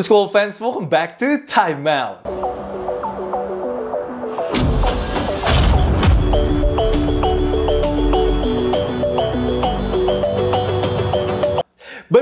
basketball fans? Welcome back to Time Out.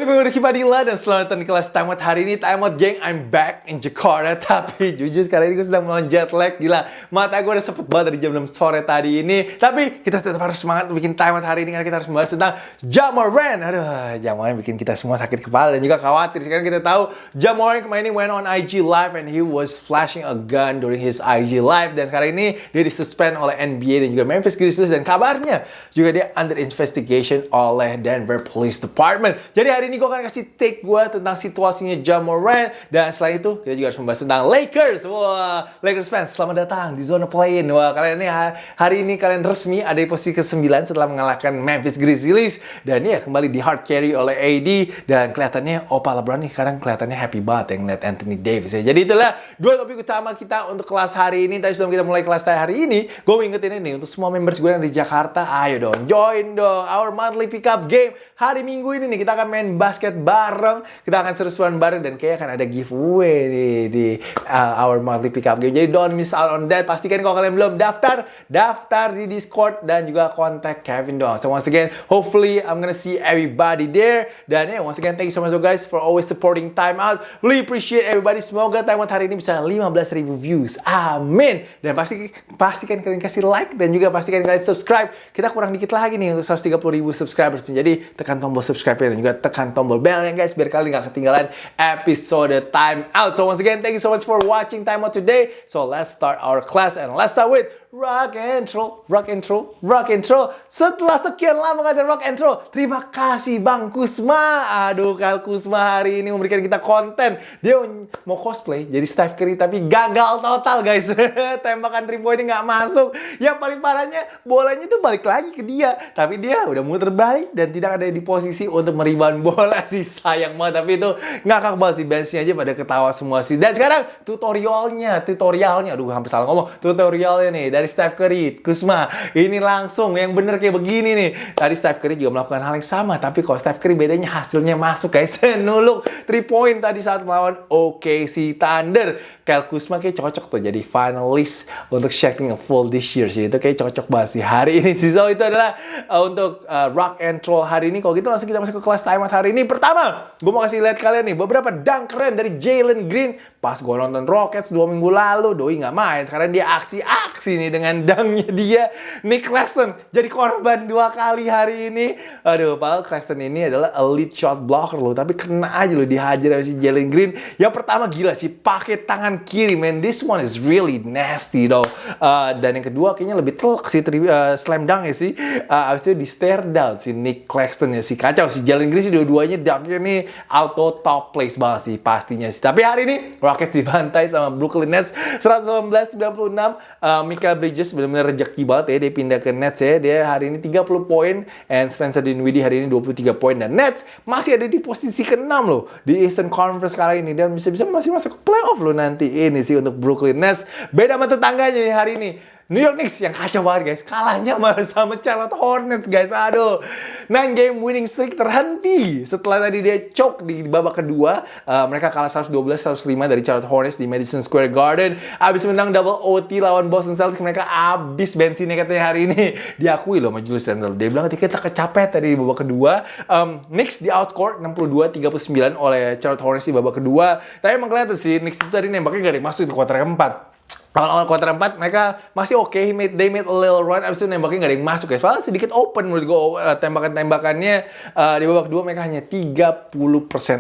Gue Ricky Padilla dan selamat datang di kelas Time Out hari ini. Time Out gang, I'm back in Jakarta. Tapi jujur sekarang ini gue sedang melawan jet lag Gila, mata gue udah sepet banget dari jam 6 sore tadi ini. Tapi kita tetap harus semangat bikin Time Out hari ini Karena kita harus membahas tentang Jamoran. Aduh, Jamoran bikin kita semua sakit kepala dan juga khawatir. Sekarang kita tahu Jamoran kemarin ini went on IG Live And he was flashing a gun during his IG Live. Dan sekarang ini dia disuspend oleh NBA dan juga Memphis Grizzlies. Dan kabarnya juga dia under investigation oleh Denver Police Department. Jadi hari ini gue akan kasih take gue tentang situasinya Ja Morant dan selain itu kita juga harus membahas tentang Lakers. Wah, Lakers fans selamat datang di zona play-in. Wah, kalian ini hari ini kalian resmi ada di posisi ke-9 setelah mengalahkan Memphis Grizzlies dan ya kembali di hard carry oleh AD dan kelihatannya Opa LeBron nih sekarang kelihatannya happy banget yang ngeliat Anthony Davis ya. Jadi itulah dua topik utama kita untuk kelas hari ini. Tapi sebelum kita mulai kelas hari ini, gue ingetin ini untuk semua members gue yang di Jakarta, ayo dong join dong our monthly pickup game hari Minggu ini nih kita akan main basket bareng. Kita akan seru-seruan bareng dan kayak akan ada giveaway nih di uh, our monthly pickup game. Jadi don't miss out on that. Pastikan kalau kalian belum daftar, daftar di Discord dan juga kontak Kevin dong. So once again, hopefully I'm gonna see everybody there. Dan yeah, once again, thank you so much guys for always supporting Time Out. Really appreciate everybody. Semoga Time Out hari ini bisa 15.000 views. Amin. Dan pasti pastikan kalian kasih like dan juga pastikan kalian subscribe. Kita kurang dikit lagi nih untuk 130.000 subscribers. Jadi tekan tombol subscribe dan juga tekan tombol bell ya guys biar kalian gak ketinggalan episode time out. So once again, thank you so much for watching time out today. So let's start our class and let's start with rock and roll, rock and roll, rock and roll. Setelah sekian lama ngajar rock and roll, terima kasih Bang Kusma. Aduh, Kal Kusma hari ini memberikan kita konten. Dia mau cosplay jadi Steph Curry tapi gagal total guys. Tembakan three point nggak masuk. Yang paling parahnya bolanya itu balik lagi ke dia. Tapi dia udah muter balik dan tidak ada di posisi untuk meriban bola sih sayang banget. Tapi itu ngakak banget sih benchnya aja pada ketawa semua sih. Dan sekarang tutorialnya, tutorialnya, aduh hampir salah ngomong. Tutorialnya nih dari Steph Curry, Kusma. Ini langsung yang bener kayak begini nih. Tadi Steph Curry juga melakukan hal yang sama, tapi kalau Steph Curry bedanya hasilnya masuk guys. Nuluk 3 point tadi saat melawan OKC Thunder. Kyle Kusma kayak cocok tuh jadi finalist untuk Shacking a Full this year sih. Itu kayak cocok banget sih hari ini sih. So itu adalah uh, untuk uh, Rock and Roll hari ini. Kalau gitu langsung kita masuk ke kelas time hari ini. Pertama, gue mau kasih lihat kalian nih beberapa dunk keren dari Jalen Green. Pas gue nonton Rockets dua minggu lalu, Doi nggak main. Sekarang dia aksi-aksi nih dengan dunknya dia. Nick Claxton jadi korban dua kali hari ini. Aduh, padahal Claxton ini adalah elite shot blocker loh. Tapi kena aja loh dihajar si Jalen Green. Yang pertama gila sih, pakai tangan kiri, man. This one is really nasty, though. Uh, dan yang kedua kayaknya lebih telak sih, uh, slam dunk ya sih. Uh, abis itu di stare down si Nick Claxton ya sih. Kacau si Jalen Green sih dua-duanya dunknya nih auto top place banget sih pastinya sih. Tapi hari ini Rockets dibantai sama Brooklyn Nets 119-96. Uh, Michael Bridges benar-benar rejeki banget ya dia pindah ke Nets ya. Dia hari ini 30 poin and Spencer Dinwiddie hari ini 23 poin dan Nets masih ada di posisi ke-6 loh di Eastern Conference kali ini dan bisa-bisa masih masuk ke playoff loh nanti ini sih untuk Brooklyn Nets. Beda sama tetangganya nih hari ini. New York Knicks yang kacau banget guys. Kalahnya malah sama Charlotte Hornets guys. Aduh. 9 game winning streak terhenti. Setelah tadi dia choke di babak kedua. Uh, mereka kalah 112-105 dari Charlotte Hornets di Madison Square Garden. Abis menang double OT lawan Boston Celtics. Mereka abis bensinnya katanya hari ini. Diakui loh sama Julius Randle. Dia bilang kita kecapek tadi di babak kedua. Um, Knicks di outscore 62-39 oleh Charlotte Hornets di babak kedua. Tapi emang kelihatan sih Knicks itu tadi nembaknya gak ada masuk di kuarter keempat awal-awal kuarter 4 mereka masih oke okay. made, they made a little run abis itu nembaknya gak ada yang masuk ya. Soalnya sedikit open menurut gue uh, tembakan-tembakannya uh, di babak kedua mereka hanya 30%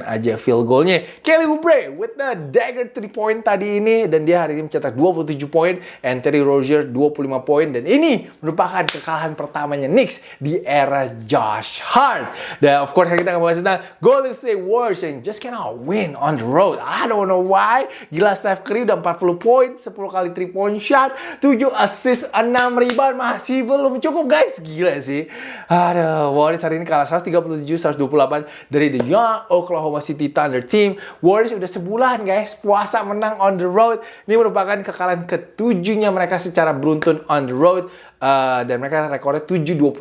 aja field goalnya. Kelly Oubre with the dagger 3 point tadi ini dan dia hari ini mencetak 27 poin and Terry Rozier 25 poin dan ini merupakan kekalahan pertamanya Knicks di era Josh Hart. Dan of course kita akan bahas tentang Golden State Warriors yang just cannot win on the road. I don't know why. Gila Steph Curry udah 40 poin 10 kali kali 3 point shot, 7 assist, 6 rebound masih belum cukup guys. Gila sih. Aduh, Warriors hari ini kalah 137-128 dari The Young Oklahoma City Thunder team. Warriors udah sebulan guys puasa menang on the road. Ini merupakan kekalahan ketujuhnya mereka secara beruntun on the road. Uh, dan mereka rekornya 7-25.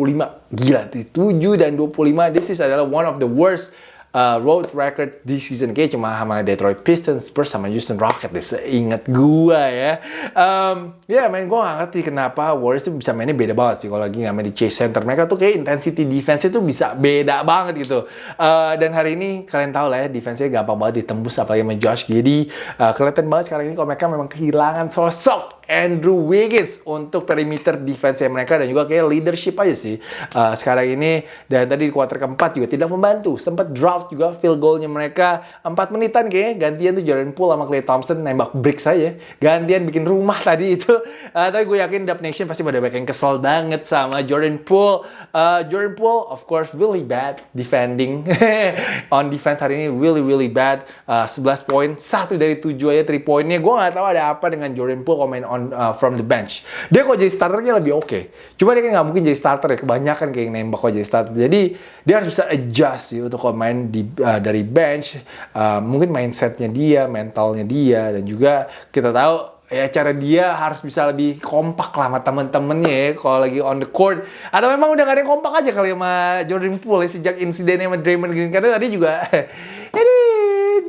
Gila, 7 dan 25. This is adalah one of the worst uh, road record di season kayak cuma sama Detroit Pistons Spurs sama Houston Rockets. Deh seingat gua ya. Um, ya yeah, main gua gak ngerti kenapa Warriors tuh bisa mainnya beda banget sih kalau lagi nggak main di chase center. Mereka tuh kayak intensity defense itu bisa beda banget gitu. Uh, dan hari ini kalian tahu lah ya defense-nya gampang banget ditembus apalagi sama Josh Giddy uh, kelihatan banget sekarang ini kalau mereka memang kehilangan sosok Andrew Wiggins untuk perimeter defense mereka dan juga kayak leadership aja sih. Uh, sekarang ini dan tadi di kuarter keempat juga tidak membantu. Sempat juga field goalnya mereka 4 menitan kayaknya gantian tuh Jordan Poole sama Clay Thompson nembak break saja gantian bikin rumah tadi itu uh, tapi gue yakin Dub Nation pasti pada banyak yang kesel banget sama Jordan Poole uh, Jordan Poole of course really bad defending on defense hari ini really really bad uh, 11 poin satu dari 7 aja 3 poinnya gue nggak tahu ada apa dengan Jordan Poole komen on uh, from the bench. Dia kok jadi starternya lebih oke. Okay. Cuma dia kan nggak mungkin jadi starter ya. Kebanyakan kayak nembak kok jadi starter. Jadi dia harus bisa adjust sih untuk kalau di, uh, dari bench. Uh, mungkin mindsetnya dia, mentalnya dia, dan juga kita tahu ya cara dia harus bisa lebih kompak lah sama temen-temennya ya kalau lagi on the court atau memang udah gak ada yang kompak aja kali sama Jordan Poole ya, sejak insidennya sama Draymond Green karena tadi juga ini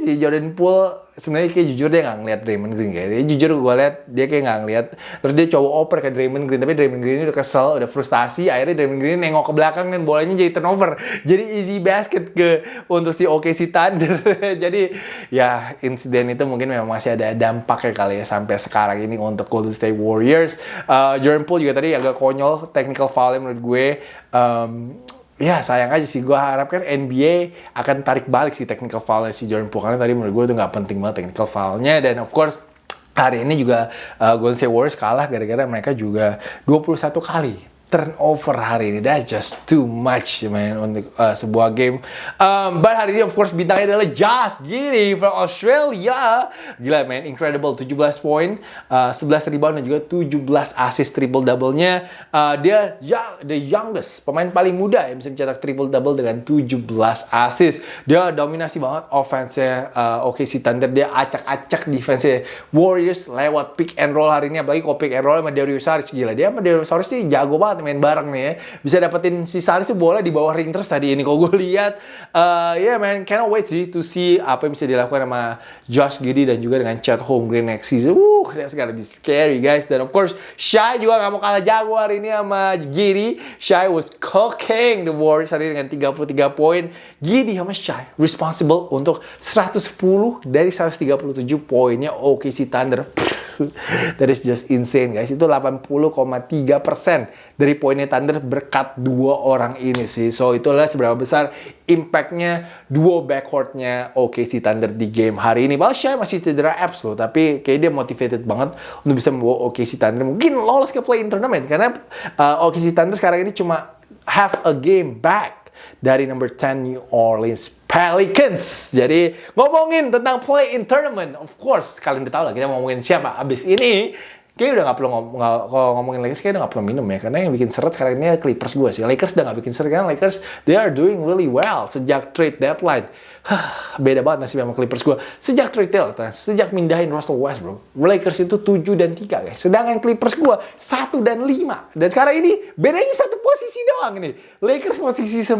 si Jordan Poole sebenarnya kayak jujur dia nggak ngeliat Draymond Green kayak dia jujur gue liat dia kayak nggak ngeliat terus dia coba oper ke Draymond Green tapi Draymond Green udah kesel udah frustasi akhirnya Draymond Green nengok ke belakang dan bolanya jadi turnover. Jadi easy basket ke untuk si OKC Thunder. Jadi ya insiden itu mungkin memang masih ada dampaknya kali ya sampai sekarang ini untuk Golden State Warriors. Uh, Jordan Poole juga tadi agak konyol technical foul menurut gue. Um, ya sayang aja sih. Gue harapkan NBA akan tarik balik si technical foul si Jordan Poole. Karena tadi menurut gue itu nggak penting banget technical foulnya. Dan of course hari ini juga uh, Golden State Warriors kalah gara-gara mereka juga 21 kali turnover hari ini. That's just too much, man, untuk uh, sebuah game. Um, but hari ini, of course, bintangnya adalah Josh Giddy from Australia. Gila, man. Incredible. 17 poin, uh, 11 rebound, dan juga 17 assist triple-double-nya. Uh, dia young, the youngest, pemain paling muda yang bisa mencetak triple-double dengan 17 assist. Dia dominasi banget offense-nya uh, OKC Thunder. Dia acak-acak defense-nya Warriors lewat pick and roll hari ini. Apalagi kalau pick and roll sama Darius Saric. Gila, dia sama Darius ini jago banget main bareng nih ya. Bisa dapetin si Saris tuh bola di bawah ring terus tadi ini. Kalau gue lihat, uh, ya yeah, man, cannot wait sih to see apa yang bisa dilakukan sama Josh Giddy dan juga dengan Chad Holmgren next season. Uh, that's gonna be scary guys. Dan of course, Shai juga gak mau kalah jago hari ini sama Giddy. Shai was cooking the Warriors hari ini dengan 33 poin. Giddy sama Shai responsible untuk 110 dari 137 poinnya OKC Thunder. That is just insane guys. Itu 80,3% dari poinnya Thunder berkat dua orang ini sih. So itulah seberapa besar impactnya duo backcourtnya OKC Thunder di game hari ini. Well, Shai masih cedera abs loh, tapi kayak dia motivated banget untuk bisa membawa OKC Thunder mungkin lolos ke play in tournament karena uh, OKC Thunder sekarang ini cuma have a game back dari number 10 New Orleans Pelicans. Jadi ngomongin tentang play in tournament, of course kalian udah tahu lah kita ngomongin siapa. Abis ini Kayaknya udah gak perlu ngom kalau ngomongin Lakers kayaknya udah gak perlu minum ya karena yang bikin seret sekarang ini Clippers gue sih Lakers udah gak bikin seret kan Lakers they are doing really well sejak trade deadline beda banget nasib sama Clippers gue sejak trade deadline sejak mindahin Russell Westbrook Lakers itu 7 dan 3 guys. Sedangkan Clippers gue 1 dan 5 dan sekarang ini bedanya satu posisi doang nih. Lakers posisi 9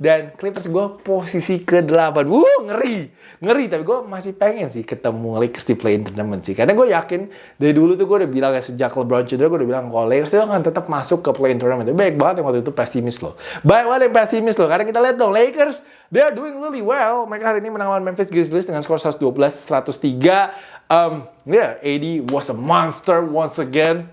dan Clippers gue posisi ke-8 wuh ngeri. Ngeri tapi gue masih pengen sih ketemu Lakers di play in tournament sih. Karena gue yakin dari dulu tuh gue udah bilang ya sejak LeBron cedera gue udah bilang kalau Lakers itu akan tetap masuk ke play-in tournament. Baik banget yang waktu itu pesimis loh. Baik banget yang pesimis loh. Karena kita lihat dong Lakers they are doing really well. Mereka hari ini menang Memphis Grizzlies dengan skor 112-103. Um, yeah, AD was a monster once again.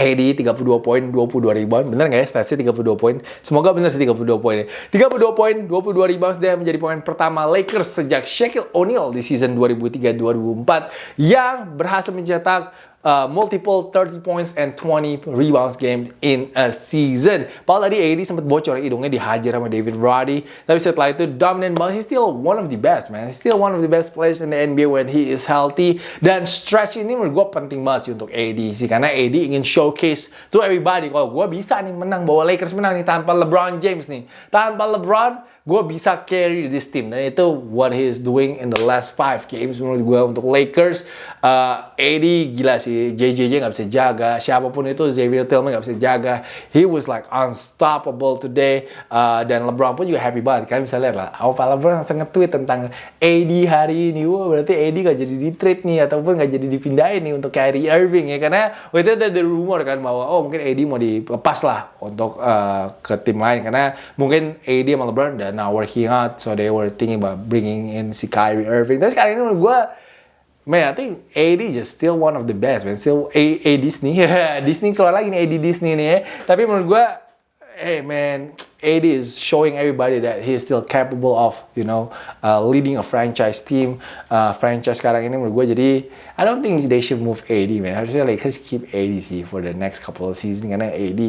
AD 32 poin, 22 rebound. Bener nggak ya statsnya 32 poin? Semoga bener sih 32 poin. 32 poin, 22 rebound dia menjadi pemain pertama Lakers sejak Shaquille O'Neal di season 2003-2004 yang berhasil mencetak uh, multiple 30 points and 20 rebounds game in a season. Padahal tadi AD sempat bocor hidungnya dihajar sama David Roddy. Tapi setelah itu dominant banget. He's still one of the best man. He's still one of the best players in the NBA when he is healthy. Dan stretch ini menurut gue penting banget sih untuk AD sih. Karena AD ingin showcase to everybody. Kalau gue bisa nih menang, bawa Lakers menang nih tanpa LeBron James nih. Tanpa LeBron, gue bisa carry this team. Dan itu what he is doing in the last five games menurut gue untuk Lakers. Uh, AD gila sih. JJJ nggak bisa jaga. Siapa pun itu Xavier Tillman nggak bisa jaga. He was like unstoppable today. Uh, dan LeBron pun juga happy banget. Kan bisa lihat lah apa LeBron langsung nge-tweet tentang AD hari ini. Wah berarti AD nggak jadi di trade nih ataupun nggak jadi dipindahin nih untuk Kyrie Irving ya. Karena waktu itu ada rumor kan bahwa oh mungkin AD mau dilepas lah untuk uh, ke tim lain. Karena mungkin AD sama LeBron dan now working out, so they were thinking about bringing in si Kyrie Irving. Tapi sekarang ini menurut gue, man, I think AD just still one of the best, man. Still A, A Disney, Disney keluar lagi nih AD Disney nih ya. Tapi menurut gue, hey man, AD is showing everybody that he is still capable of, you know, uh, leading a franchise team. Uh, franchise sekarang ini menurut gue jadi, I don't think they should move AD, man. Harusnya Lakers keep AD sih for the next couple of season karena AD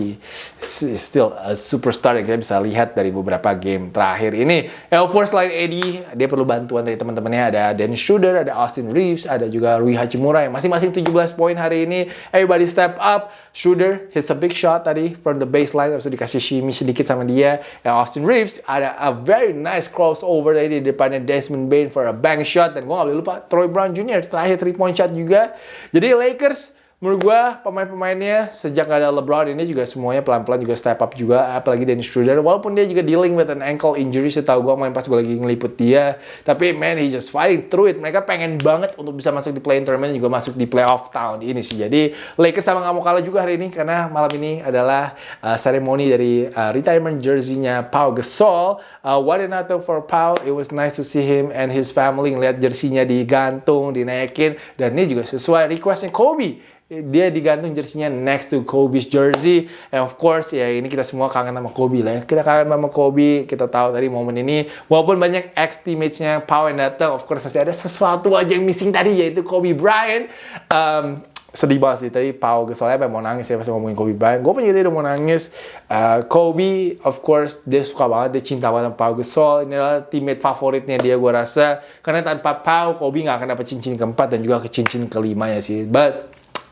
is still a superstar yang kita bisa lihat dari beberapa game terakhir ini. Course selain AD, dia perlu bantuan dari teman-temannya. Ada Dennis Schroeder, ada Austin Reeves, ada juga Rui Hachimura yang masing-masing 17 poin hari ini. Everybody step up. Schroeder hits a big shot tadi from the baseline, harus dikasih shimmy sedikit sama dia dia yang Austin Reeves ada a very nice crossover tadi di depannya Desmond Bain for a bank shot dan gue gak boleh lupa Troy Brown Jr. terakhir 3 point shot juga jadi Lakers menurut gue pemain-pemainnya sejak gak ada LeBron ini juga semuanya pelan-pelan juga step up juga apalagi Dennis Schroeder. Walaupun dia juga dealing with an ankle injury setahu gue main pas gue lagi ngeliput dia. Tapi man he just fighting through it. Mereka pengen banget untuk bisa masuk di play-in tournament juga masuk di playoff tahun ini sih. Jadi Lakers sama gak mau kalah juga hari ini karena malam ini adalah uh, seremoni dari uh, retirement jersey-nya Pau Gasol. Uh, what an honor for Pau. It was nice to see him and his family ngeliat jersey-nya digantung dinaikin. Dan ini juga sesuai requestnya Kobe dia digantung jersinya next to Kobe's jersey. And of course ya ini kita semua kangen sama Kobe lah ya. Kita kangen sama Kobe, kita tahu tadi momen ini. Walaupun banyak ex teammates-nya Pau yang datang, of course pasti ada sesuatu aja yang missing tadi yaitu Kobe Bryant. Um, sedih banget sih tadi Pau Gasolnya apa mau nangis ya pas ngomongin Kobe Bryant. Gue punya udah mau nangis. Uh, Kobe, of course, dia suka banget, dia cinta banget sama Pau Gasol. Ini adalah teammate favoritnya dia gue rasa. Karena tanpa Pau, Kobe nggak akan dapat cincin keempat dan juga ke cincin kelima ya sih. But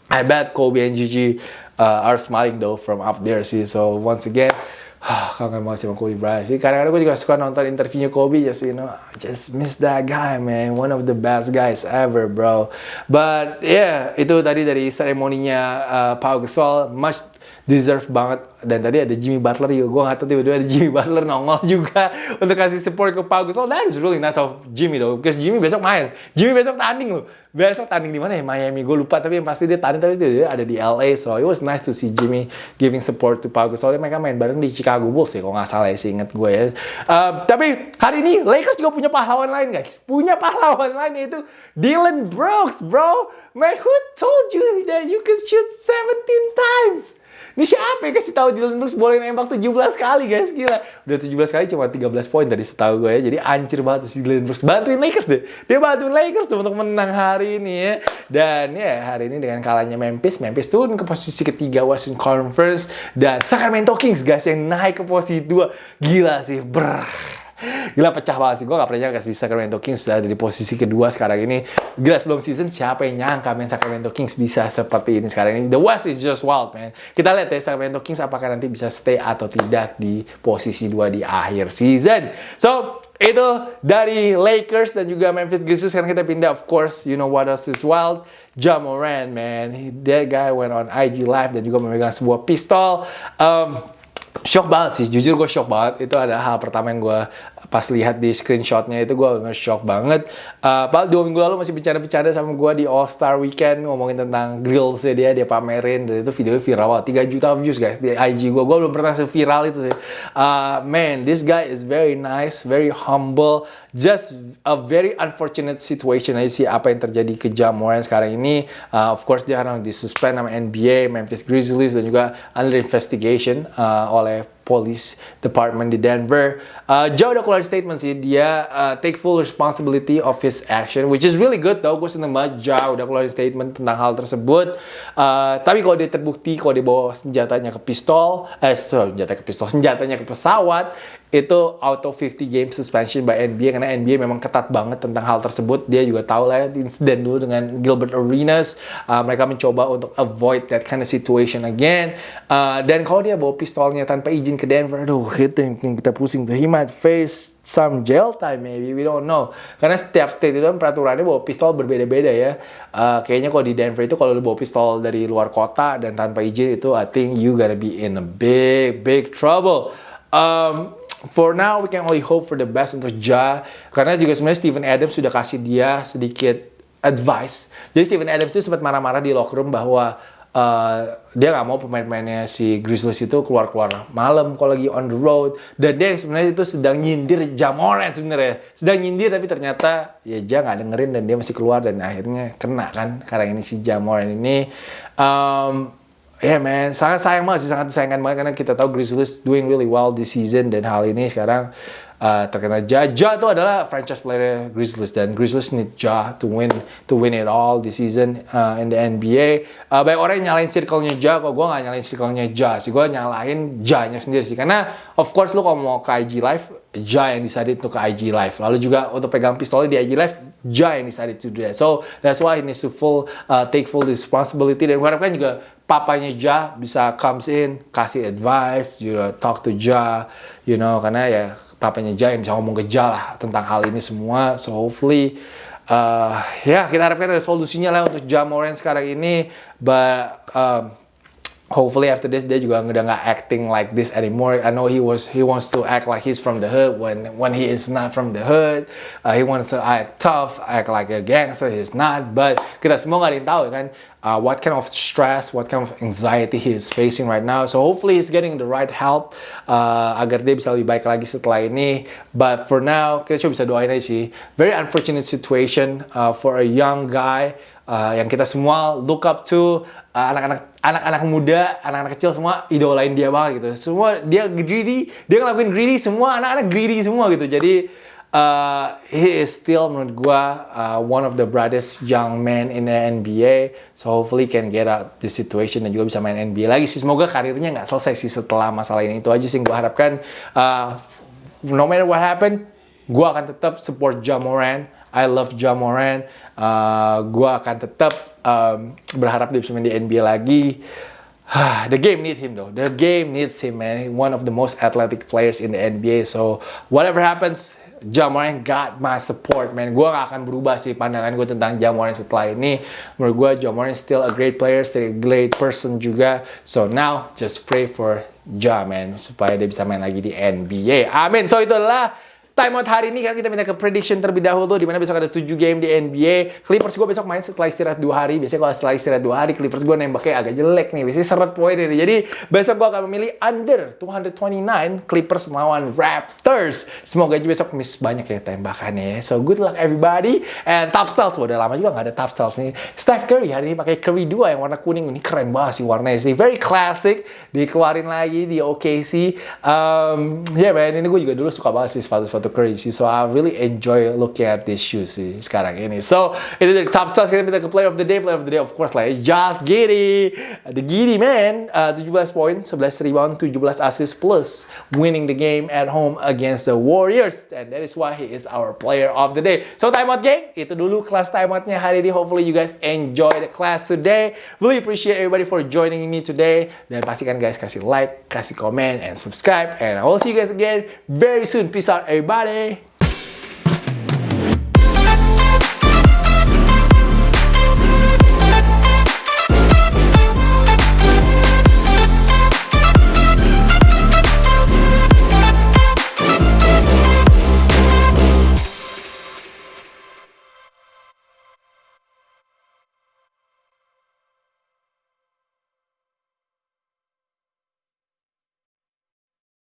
I bet Kobe and Gigi uh, are smiling though from up there sih. So once again, kangen banget sama Kobe Bryant sih. Kadang-kadang gue juga suka nonton interviewnya Kobe, just you know, just miss that guy man, one of the best guys ever bro. But yeah, itu tadi dari seremoninya uh, Pau Gasol, much deserve banget. Dan tadi ada Jimmy Butler juga gue nggak tahu tiba-tiba ada Jimmy Butler nongol juga untuk kasih support ke Pau Gasol. That is really nice of Jimmy though because Jimmy besok main. Jimmy besok tanding loh. Besok tanding di mana ya? Miami. Gue lupa tapi yang pasti dia tanding tapi dia ada di LA so it was nice to see Jimmy giving support to Pau Gasol. Mereka main bareng di Chicago Bulls ya kalau nggak salah ya sih inget gue ya. Uh, tapi hari ini Lakers juga punya pahlawan lain guys. Punya pahlawan lain yaitu Dylan Brooks bro. Man who told you that you could shoot 17 times ini siapa yang kasih tahu Dylan Brooks boleh nembak 17 kali guys gila. Udah 17 kali cuma 13 poin tadi setahu gue ya. Jadi ancur banget si Dylan Brooks. Bantuin Lakers deh. Dia bantuin Lakers tuh untuk menang hari ini ya. Dan ya hari ini dengan kalahnya Memphis, Memphis turun ke posisi ketiga Western Conference dan Sacramento Kings guys yang naik ke posisi 2. Gila sih. Brrr. Gila pecah banget sih. Gue gak pernah nyangka sih Sacramento Kings sudah ada di posisi kedua sekarang ini. Gila sebelum season siapa yang nyangka main Sacramento Kings bisa seperti ini sekarang ini. The West is just wild man. Kita lihat ya Sacramento Kings apakah nanti bisa stay atau tidak di posisi dua di akhir season. So itu dari Lakers dan juga Memphis Grizzlies. Sekarang kita pindah of course you know what else is wild. Ja Morant man. That guy went on IG live dan juga memegang sebuah pistol. Um, shock banget sih, jujur gue shock banget. Itu adalah hal pertama yang gue pas lihat di screenshotnya itu gue bener shock banget. Uh, Pak dua minggu lalu masih bicara-bicara sama gue di All Star Weekend ngomongin tentang grills dia dia pamerin dan itu videonya viral 3 juta views guys di IG gue. Gue belum pernah viral itu sih. Uh, man, this guy is very nice, very humble. Just a very unfortunate situation aja sih apa yang terjadi ke Jamoran sekarang ini. Uh, of course dia di disuspend sama NBA, Memphis Grizzlies dan juga under investigation uh, oleh Police Department di Denver. Uh, Joe udah keluar statement sih, dia uh, take full responsibility of his action, which is really good tau. Gue seneng banget Joe udah keluar statement tentang hal tersebut. Uh, tapi kalau dia terbukti, kalau dia bawa senjatanya ke pistol, eh sorry, senjata ke pistol, senjatanya ke pesawat, itu auto 50 game suspension by NBA karena NBA memang ketat banget tentang hal tersebut. Dia juga tahu lah ya insiden dulu dengan Gilbert Arenas. Uh, mereka mencoba untuk avoid that kind of situation again. Uh, dan kalau dia bawa pistolnya tanpa izin ke Denver, aduh kita kita pusing tuh. He might face some jail time maybe we don't know karena setiap state itu kan peraturannya bawa pistol berbeda-beda ya uh, kayaknya kalau di Denver itu kalau lu bawa pistol dari luar kota dan tanpa izin itu I think you gotta be in a big big trouble um, for now we can only hope for the best untuk Ja karena juga sebenarnya Steven Adams sudah kasih dia sedikit advice. Jadi Steven Adams itu sempat marah-marah di locker room bahwa uh, dia nggak mau pemain-pemainnya si Grizzlies itu keluar-keluar malam kalau lagi on the road. Dan dia sebenarnya itu sedang nyindir Jamoran sebenarnya. Sedang nyindir tapi ternyata ya Ja nggak dengerin dan dia masih keluar dan akhirnya kena kan karena ini si Jamoran ini. Um, yeah, man, sangat sayang banget sih, sangat disayangkan banget karena kita tahu Grizzlies doing really well this season dan hal ini sekarang uh, terkena Ja. Ja itu adalah franchise player Grizzlies dan Grizzlies need Ja to win to win it all this season uh, in the NBA. Uh, banyak orang yang nyalain circle-nya Ja, kok gue nggak nyalain circle-nya Ja sih, gue nyalain Ja-nya sendiri sih. Karena of course lu kalau mau ke IG Live, Ja yang decided untuk ke IG Live. Lalu juga untuk pegang pistolnya di IG Live, Ja yang decided to do that. So that's why he needs to full uh, take full responsibility dan gue harapkan juga papanya Ja bisa comes in, kasih advice, you know, talk to Ja, you know, karena ya papanya Ja yang bisa ngomong ke Ja lah tentang hal ini semua. So hopefully, uh, ya kita harapkan ada solusinya lah untuk Ja Moran sekarang ini. But um, hopefully after this dia juga udah nggak acting like this anymore. I know he was he wants to act like he's from the hood when when he is not from the hood. Uh, he wants to act tough, act like a gangster. He's not. But kita semua nggak ada tahu kan uh, what kind of stress, what kind of anxiety he is facing right now. So hopefully he's getting the right help uh, agar dia bisa lebih baik lagi setelah ini. But for now kita cuma bisa doain aja sih. Very unfortunate situation uh, for a young guy uh, yang kita semua look up to uh, anak-anak uh, anak-anak muda, anak-anak kecil semua idolain dia banget gitu. Semua dia greedy, dia ngelakuin greedy, semua anak-anak greedy semua gitu. Jadi uh, he is still menurut gua uh, one of the brightest young men in the NBA. So hopefully can get out this situation dan juga bisa main NBA lagi sih. Semoga karirnya nggak selesai sih setelah masalah ini. Itu aja sih gua harapkan. Uh, no matter what happen, gua akan tetap support Jamoran. I love Jamoran. Uh, gua akan tetap um, berharap dia bisa main di NBA lagi. the game needs him though. The game needs him, man. One of the most athletic players in the NBA. So whatever happens, Jamoran got my support, man. Gue gak akan berubah sih pandangan gue tentang Jamoran setelah ini. Menurut gue, Jamoran still a great player, still a great person juga. So now, just pray for Ja, man. Supaya dia bisa main lagi di NBA. Amin. So itu adalah timeout hari ini kan kita minta ke prediction terlebih dahulu di mana besok ada 7 game di NBA. Clippers gue besok main setelah istirahat 2 hari. Biasanya kalau setelah istirahat 2 hari Clippers gue nembaknya agak jelek nih. Biasanya seret poin ini. Jadi besok gue akan memilih under 229 Clippers melawan Raptors. Semoga aja besok miss banyak ya tembakannya ya. So good luck everybody. And top styles. Udah lama juga gak ada top styles nih. Steph Curry hari ini pakai Curry 2 yang warna kuning. Ini keren banget sih warnanya sih. Very classic. Dikeluarin lagi di OKC. Um, yeah man, ini gue juga dulu suka banget sih sepatu-sepatu crazy. So I really enjoy looking at these shoes sih sekarang ini. So itu dari top stars kita minta ke player of the day. Player of the day of course lah ya. Josh Giddy. The Giddy man. Uh, 17 poin, 11 rebound, 17 assist plus winning the game at home against the Warriors. And that is why he is our player of the day. So timeout gang. Itu dulu kelas timeoutnya hari ini. Hopefully you guys enjoy the class today. Really appreciate everybody for joining me today. Dan pastikan guys kasih like, kasih komen, and subscribe. And I will see you guys again very soon. Peace out everybody. Party!